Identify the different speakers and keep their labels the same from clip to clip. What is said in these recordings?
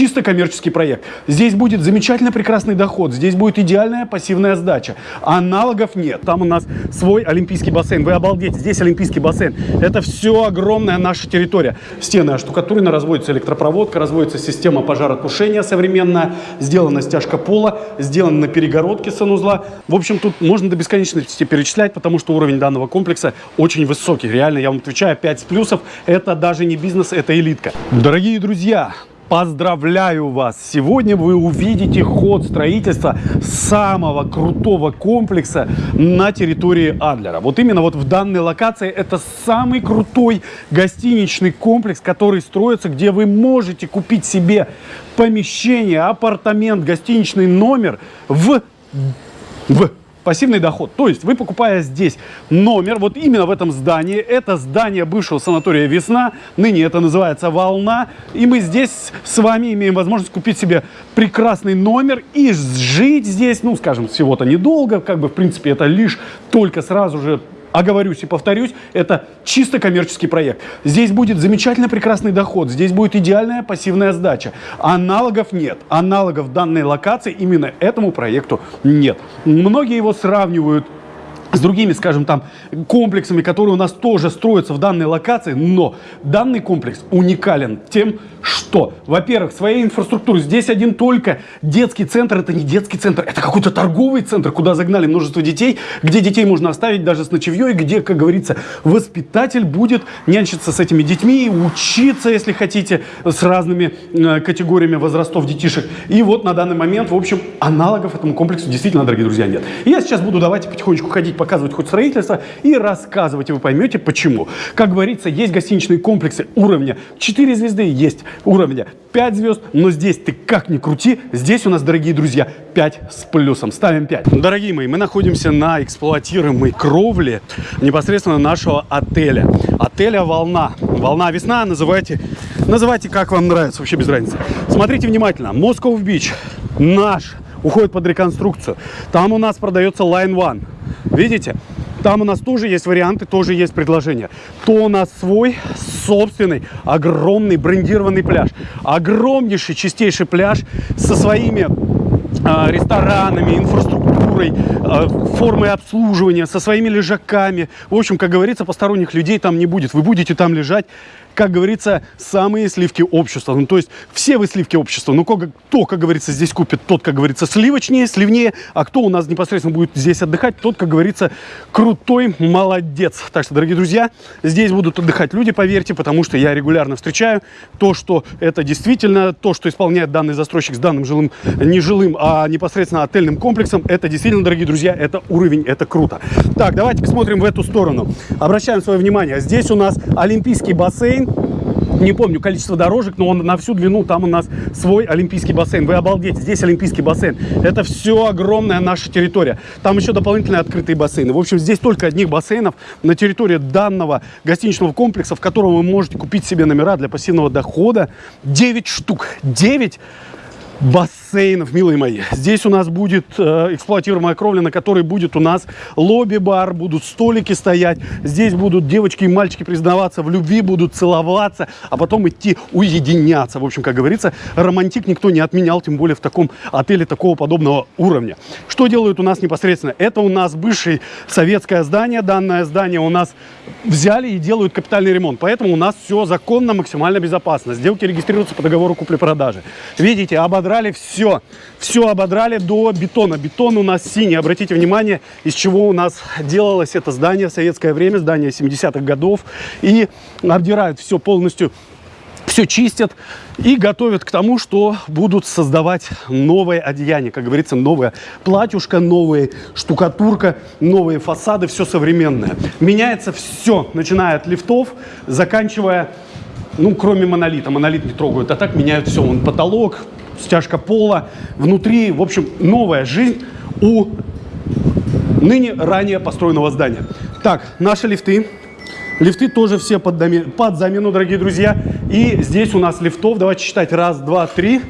Speaker 1: чисто коммерческий проект. Здесь будет замечательно прекрасный доход, здесь будет идеальная пассивная сдача. Аналогов нет. Там у нас свой олимпийский бассейн. Вы обалдите, здесь олимпийский бассейн. Это все огромная наша территория. Стены оштукатурены, разводится электропроводка, разводится система пожаротушения современная, сделана стяжка пола, сделана на перегородке санузла. В общем, тут можно до бесконечности перечислять, потому что уровень данного комплекса очень высокий. Реально, я вам отвечаю, 5 с плюсов. Это даже не бизнес, это элитка. Дорогие друзья, Поздравляю вас! Сегодня вы увидите ход строительства самого крутого комплекса на территории Адлера. Вот именно вот в данной локации это самый крутой гостиничный комплекс, который строится, где вы можете купить себе помещение, апартамент, гостиничный номер в, в пассивный доход. То есть вы покупая здесь номер, вот именно в этом здании, это здание бывшего санатория «Весна», ныне это называется «Волна», и мы здесь с вами имеем возможность купить себе прекрасный номер и жить здесь, ну, скажем, всего-то недолго, как бы, в принципе, это лишь только сразу же оговорюсь и повторюсь, это чисто коммерческий проект. Здесь будет замечательно прекрасный доход, здесь будет идеальная пассивная сдача. Аналогов нет. Аналогов данной локации именно этому проекту нет. Многие его сравнивают с другими, скажем, там, комплексами, которые у нас тоже строятся в данной локации, но данный комплекс уникален тем, что, во-первых, своей инфраструктурой здесь один только детский центр, это не детский центр, это какой-то торговый центр, куда загнали множество детей, где детей можно оставить даже с ночевьей, где, как говорится, воспитатель будет нянчиться с этими детьми, учиться, если хотите, с разными э, категориями возрастов детишек. И вот на данный момент, в общем, аналогов этому комплексу действительно, дорогие друзья, нет. Я сейчас буду давайте потихонечку ходить показывать хоть строительство и рассказывать, и вы поймете почему. Как говорится, есть гостиничные комплексы уровня 4 звезды, есть уровня 5 звезд, но здесь ты как ни крути, здесь у нас, дорогие друзья, 5 с плюсом. Ставим 5. Дорогие мои, мы находимся на эксплуатируемой кровле непосредственно нашего отеля. Отеля «Волна». «Волна весна» называйте, называйте как вам нравится, вообще без разницы. Смотрите внимательно. Москов Бич наш уходит под реконструкцию. Там у нас продается Line One. Видите? Там у нас тоже есть варианты, тоже есть предложения. То у нас свой собственный огромный брендированный пляж. Огромнейший, чистейший пляж со своими э, ресторанами, инфраструктурой, э, формой обслуживания, со своими лежаками. В общем, как говорится, посторонних людей там не будет. Вы будете там лежать как говорится, самые сливки общества. Ну, то есть все вы сливки общества. Ну, кто, как говорится, здесь купит, тот, как говорится, сливочнее, сливнее. А кто у нас непосредственно будет здесь отдыхать, тот, как говорится, крутой молодец. Так что, дорогие друзья, здесь будут отдыхать люди, поверьте, потому что я регулярно встречаю то, что это действительно, то, что исполняет данный застройщик с данным жилым, не жилым, а непосредственно отельным комплексом, это действительно, дорогие друзья, это уровень, это круто. Так, давайте посмотрим в эту сторону. Обращаем свое внимание. Здесь у нас олимпийский бассейн. Не помню количество дорожек, но он на всю длину, там у нас свой олимпийский бассейн. Вы обалдите, здесь олимпийский бассейн. Это все огромная наша территория. Там еще дополнительные открытые бассейны. В общем, здесь только одних бассейнов на территории данного гостиничного комплекса, в котором вы можете купить себе номера для пассивного дохода. 9 штук. 9 бассейнов, милые мои. Здесь у нас будет э, эксплуатируемая кровля, на которой будет у нас лобби-бар, будут столики стоять. Здесь будут девочки и мальчики признаваться в любви, будут целоваться, а потом идти уединяться. В общем, как говорится, романтик никто не отменял, тем более в таком отеле такого подобного уровня. Что делают у нас непосредственно? Это у нас бывшее советское здание. Данное здание у нас взяли и делают капитальный ремонт. Поэтому у нас все законно, максимально безопасно. Сделки регистрируются по договору купли-продажи. Видите, ободрали ободрали все. Все ободрали до бетона. Бетон у нас синий. Обратите внимание, из чего у нас делалось это здание в советское время, здание 70-х годов. И обдирают все полностью все чистят и готовят к тому, что будут создавать новое одеяние, как говорится, новое платьюшко, новая штукатурка, новые фасады, все современное. Меняется все, начиная от лифтов, заканчивая, ну, кроме монолита, монолит не трогают, а так меняют все, он потолок, стяжка пола, внутри, в общем, новая жизнь у ныне ранее построенного здания. Так, наши лифты. Лифты тоже все под, под замену, дорогие друзья. И здесь у нас лифтов, давайте считать, раз, два, три,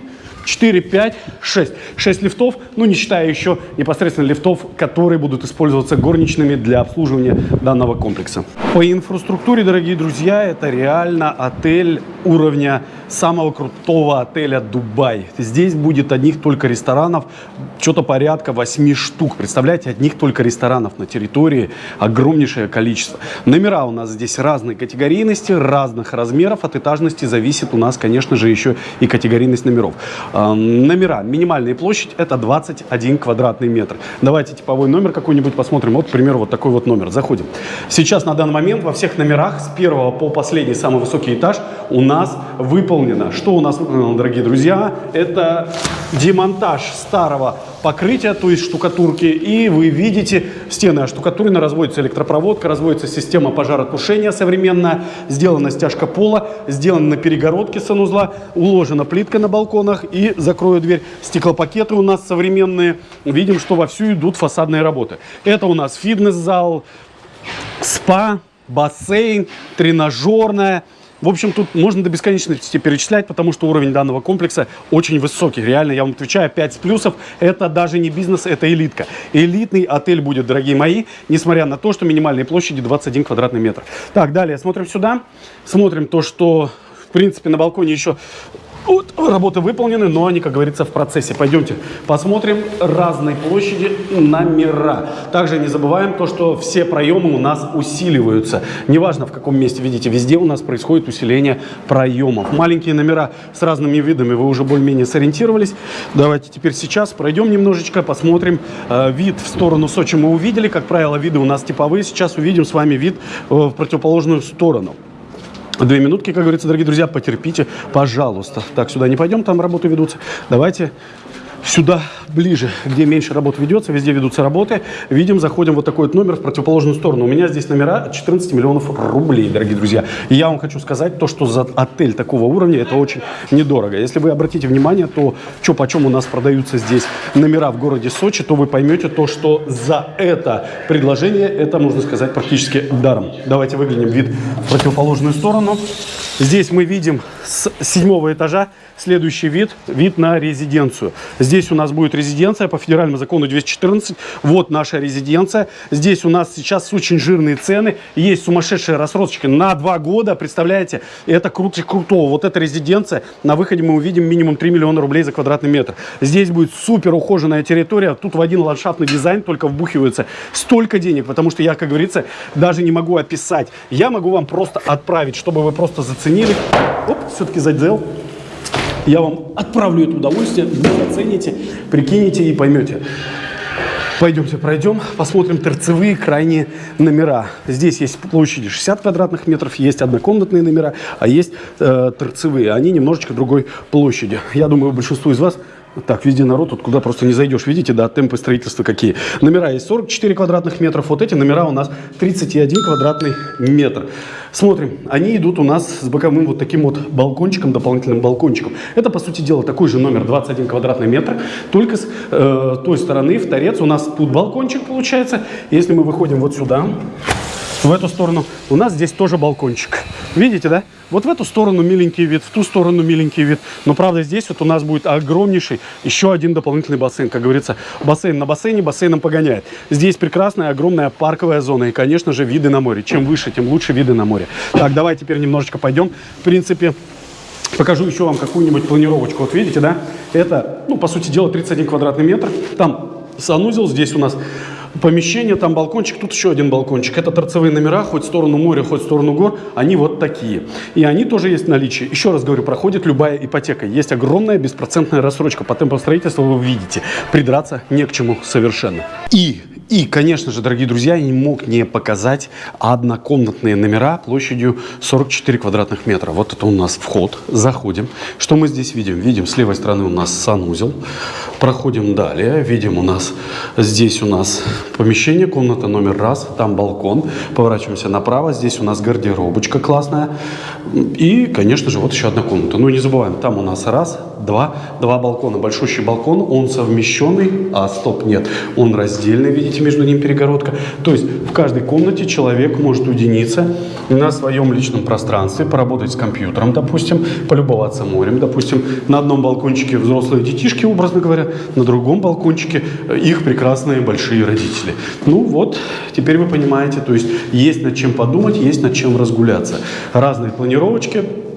Speaker 1: 4, 5, 6. 6 лифтов, ну не считая еще непосредственно лифтов, которые будут использоваться горничными для обслуживания данного комплекса. По инфраструктуре, дорогие друзья, это реально отель уровня самого крутого отеля Дубай. Здесь будет одних только ресторанов, что-то порядка 8 штук. Представляете, одних только ресторанов на территории огромнейшее количество. Номера у нас здесь разной категорийности, разных размеров. От этажности зависит у нас, конечно же, еще и категорийность номеров. Э, номера. Минимальная площадь это 21 квадратный метр. Давайте типовой номер какой-нибудь посмотрим. Вот, к примеру, вот такой вот номер. Заходим. Сейчас на данный момент во всех номерах с первого по последний самый высокий этаж у нас выполнено. Что у нас выполнено, дорогие друзья? Это демонтаж старого покрытия, то есть штукатурки. И вы видите, стены оштукатурены, разводится электропроводка, разводится система пожаротушения современная, сделана стяжка пола, сделана на перегородке санузла, уложена плитка на балконах и закрою дверь. Стеклопакеты у нас современные. Видим, что вовсю идут фасадные работы. Это у нас фитнес-зал, спа, бассейн, тренажерная. В общем, тут можно до бесконечности перечислять, потому что уровень данного комплекса очень высокий. Реально, я вам отвечаю, 5 с плюсов. Это даже не бизнес, это элитка. Элитный отель будет, дорогие мои, несмотря на то, что минимальные площади 21 квадратный метр. Так, далее смотрим сюда. Смотрим то, что, в принципе, на балконе еще вот, работы выполнены, но они, как говорится, в процессе. Пойдемте посмотрим разные площади номера. Также не забываем то, что все проемы у нас усиливаются. Неважно, в каком месте, видите, везде у нас происходит усиление проемов. Маленькие номера с разными видами вы уже более-менее сориентировались. Давайте теперь сейчас пройдем немножечко, посмотрим. Э, вид в сторону Сочи мы увидели. Как правило, виды у нас типовые. Сейчас увидим с вами вид э, в противоположную сторону. Две минутки, как говорится, дорогие друзья, потерпите, пожалуйста. Так, сюда не пойдем, там работы ведутся. Давайте сюда ближе, где меньше работ ведется, везде ведутся работы. Видим, заходим вот такой вот номер в противоположную сторону. У меня здесь номера 14 миллионов рублей, дорогие друзья. И я вам хочу сказать то, что за отель такого уровня это очень недорого. Если вы обратите внимание, то что почем у нас продаются здесь номера в городе Сочи, то вы поймете то, что за это предложение, это, можно сказать, практически даром. Давайте выглянем вид в противоположную сторону. Здесь мы видим с седьмого этажа следующий вид, вид на резиденцию. Здесь у нас будет резиденция по федеральному закону 214. Вот наша резиденция. Здесь у нас сейчас очень жирные цены. Есть сумасшедшие рассрочки на два года. Представляете, это круче крутого. Вот эта резиденция. На выходе мы увидим минимум 3 миллиона рублей за квадратный метр. Здесь будет супер ухоженная территория. Тут в один ландшафтный дизайн только вбухивается столько денег. Потому что я, как говорится, даже не могу описать. Я могу вам просто отправить, чтобы вы просто заценили. Оп, все-таки задел. Я вам отправлю это удовольствие, вы оцените, прикинете и поймете. Пойдемте пройдем, посмотрим торцевые крайние номера. Здесь есть площади 60 квадратных метров, есть однокомнатные номера, а есть э, торцевые. Они немножечко другой площади. Я думаю, большинству из вас так, везде народ, тут куда просто не зайдешь. Видите, да, темпы строительства какие. Номера есть 44 квадратных метров. Вот эти номера у нас 31 квадратный метр. Смотрим, они идут у нас с боковым вот таким вот балкончиком, дополнительным балкончиком. Это, по сути дела, такой же номер 21 квадратный метр, только с э, той стороны, в торец, у нас тут балкончик получается. Если мы выходим вот сюда, в эту сторону, у нас здесь тоже балкончик. Видите, да? Вот в эту сторону миленький вид, в ту сторону миленький вид. Но, правда, здесь вот у нас будет огромнейший еще один дополнительный бассейн. Как говорится, бассейн на бассейне, бассейном погоняет. Здесь прекрасная, огромная парковая зона. И, конечно же, виды на море. Чем выше, тем лучше виды на море. Так, давай теперь немножечко пойдем. В принципе, покажу еще вам какую-нибудь планировочку. Вот видите, да? Это, ну, по сути дела, 31 квадратный метр. Там санузел, здесь у нас помещение, там балкончик, тут еще один балкончик. Это торцевые номера, хоть в сторону моря, хоть в сторону гор, они вот такие. И они тоже есть в наличии. Еще раз говорю, проходит любая ипотека. Есть огромная беспроцентная рассрочка. По темпам строительства вы видите, придраться не к чему совершенно. И и, конечно же, дорогие друзья, я не мог не показать однокомнатные номера площадью 44 квадратных метра. Вот это у нас вход. Заходим. Что мы здесь видим? Видим, с левой стороны у нас санузел. Проходим далее. Видим у нас, здесь у нас помещение, комната номер раз. Там балкон. Поворачиваемся направо. Здесь у нас гардеробочка классная. И, конечно же, вот еще одна комната. Ну, не забываем, там у нас раз, два, два балкона. Большущий балкон, он совмещенный, а стоп, нет, он раздельный, видите, между ним перегородка. То есть в каждой комнате человек может уединиться на своем личном пространстве, поработать с компьютером, допустим, полюбоваться морем, допустим. На одном балкончике взрослые детишки, образно говоря, на другом балкончике их прекрасные большие родители. Ну вот, теперь вы понимаете, то есть есть над чем подумать, есть над чем разгуляться. Разные планировочки, Э,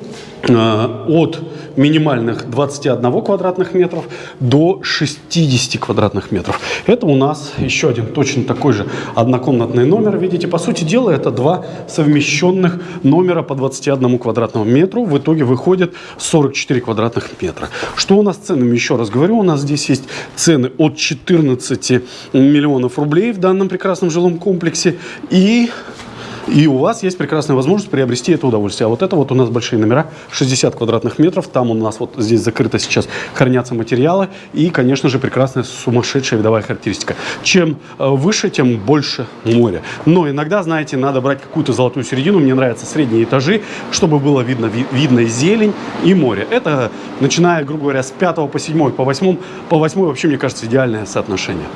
Speaker 1: от минимальных 21 квадратных метров до 60 квадратных метров. Это у нас еще один точно такой же однокомнатный номер. Видите, по сути дела, это два совмещенных номера по 21 квадратному метру. В итоге выходит 44 квадратных метра. Что у нас с ценами? Еще раз говорю, у нас здесь есть цены от 14 миллионов рублей в данном прекрасном жилом комплексе. И и у вас есть прекрасная возможность приобрести это удовольствие. А вот это вот у нас большие номера, 60 квадратных метров. Там у нас вот здесь закрыто сейчас хранятся материалы. И, конечно же, прекрасная сумасшедшая видовая характеристика. Чем э, выше, тем больше моря. Но иногда, знаете, надо брать какую-то золотую середину. Мне нравятся средние этажи, чтобы было видно, ви видно зелень и море. Это, начиная, грубо говоря, с 5 по 7, по 8, по 8 вообще, мне кажется, идеальное соотношение.